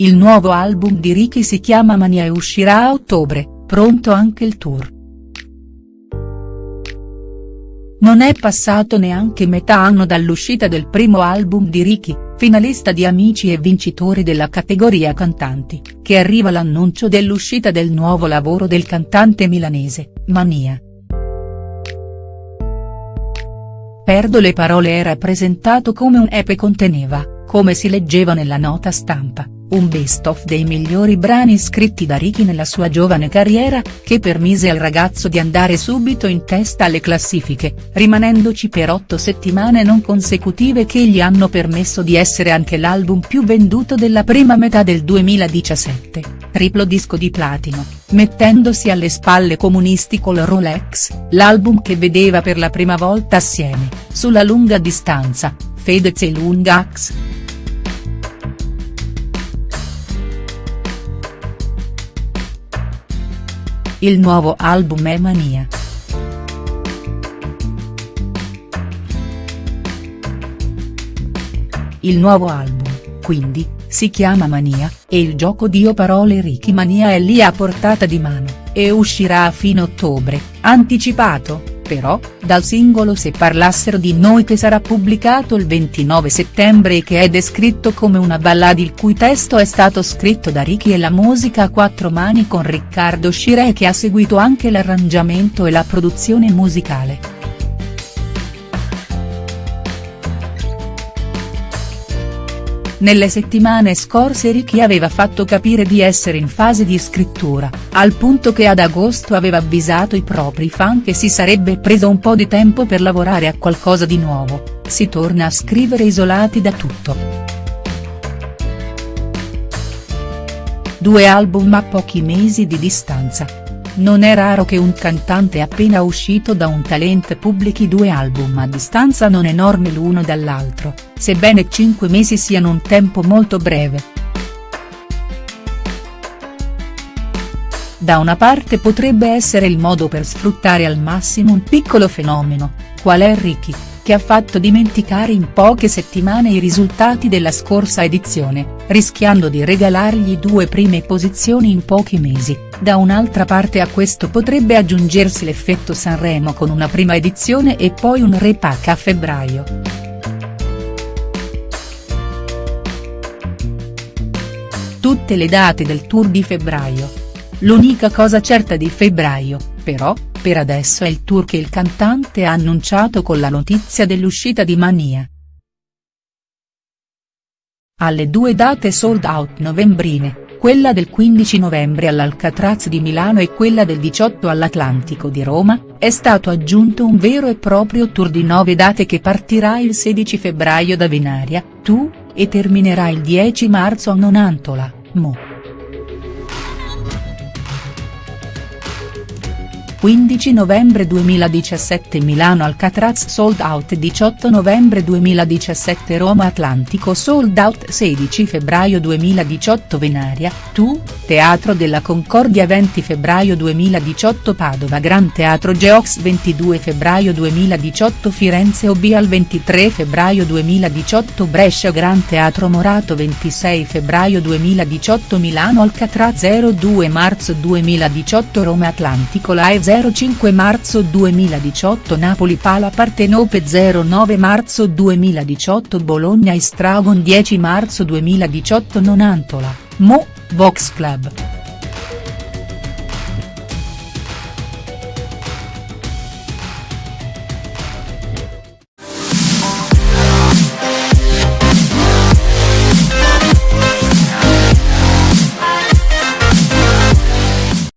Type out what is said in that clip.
Il nuovo album di Ricky si chiama Mania e uscirà a ottobre, pronto anche il tour. Non è passato neanche metà anno dall'uscita del primo album di Ricky, finalista di Amici e vincitore della categoria cantanti, che arriva l'annuncio dell'uscita del nuovo lavoro del cantante milanese, Mania. Perdo le parole era presentato come un EP conteneva, come si leggeva nella nota stampa un best of dei migliori brani scritti da Ricky nella sua giovane carriera, che permise al ragazzo di andare subito in testa alle classifiche, rimanendoci per otto settimane non consecutive che gli hanno permesso di essere anche l'album più venduto della prima metà del 2017, triplo disco di platino, mettendosi alle spalle comunisti col Rolex, l'album che vedeva per la prima volta assieme, sulla lunga distanza, Fedez e Lungax. Il nuovo album è Mania. Il nuovo album, quindi, si chiama Mania, e il gioco di Io parole Ricky Mania è lì a portata di mano, e uscirà a fine ottobre, anticipato, però, dal singolo Se parlassero di noi che sarà pubblicato il 29 settembre e che è descritto come una ballad il cui testo è stato scritto da Ricky e la musica a quattro mani con Riccardo Scire che ha seguito anche l'arrangiamento e la produzione musicale. Nelle settimane scorse Ricky aveva fatto capire di essere in fase di scrittura, al punto che ad agosto aveva avvisato i propri fan che si sarebbe preso un po' di tempo per lavorare a qualcosa di nuovo, si torna a scrivere isolati da tutto. Due album a pochi mesi di distanza, non è raro che un cantante appena uscito da un talent pubblichi due album a distanza non enorme l'uno dall'altro, sebbene cinque mesi siano un tempo molto breve. Da una parte potrebbe essere il modo per sfruttare al massimo un piccolo fenomeno, qual è Ricky, che ha fatto dimenticare in poche settimane i risultati della scorsa edizione, rischiando di regalargli due prime posizioni in pochi mesi, da un'altra parte a questo potrebbe aggiungersi l'effetto Sanremo con una prima edizione e poi un repack a febbraio. Tutte le date del tour di febbraio. L'unica cosa certa di febbraio, però, per adesso è il tour che il cantante ha annunciato con la notizia dell'uscita di Mania. Alle due date sold out novembrine, quella del 15 novembre all'Alcatraz di Milano e quella del 18 all'Atlantico di Roma, è stato aggiunto un vero e proprio tour di nove date che partirà il 16 febbraio da Venaria, Tu, e terminerà il 10 marzo a Nonantola, Mo. 15 novembre 2017 Milano Alcatraz sold out 18 novembre 2017 Roma Atlantico sold out 16 febbraio 2018 Venaria, Tu, Teatro della Concordia 20 febbraio 2018 Padova Gran Teatro Geox 22 febbraio 2018 Firenze Obial 23 febbraio 2018 Brescia Gran Teatro Morato 26 febbraio 2018 Milano Alcatraz 02 marzo 2018 Roma Atlantico Live 05 marzo 2018 Napoli Pala Partenope 09 marzo 2018 Bologna Istragon 10 marzo 2018 Nonantola, Mo, Vox Club.